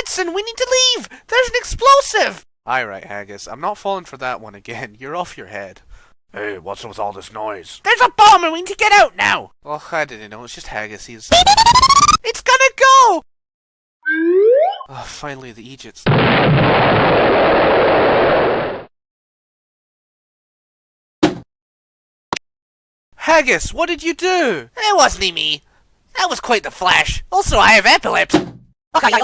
Madsen, we need to leave! There's an explosive! Aye, right, Haggis. I'm not falling for that one again. You're off your head. Hey, what's with all this noise? There's a bomb and we need to get out now! Oh, I didn't know. It's just Haggis. He's... it's gonna go! Oh, finally, the Egypts. Haggis, what did you do? It wasn't me. That was quite the flash. Also, I have epilepsy. Okay,